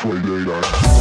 Friday night.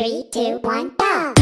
Three, two, one, go!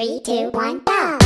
Three, two, one, go!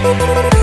Thank.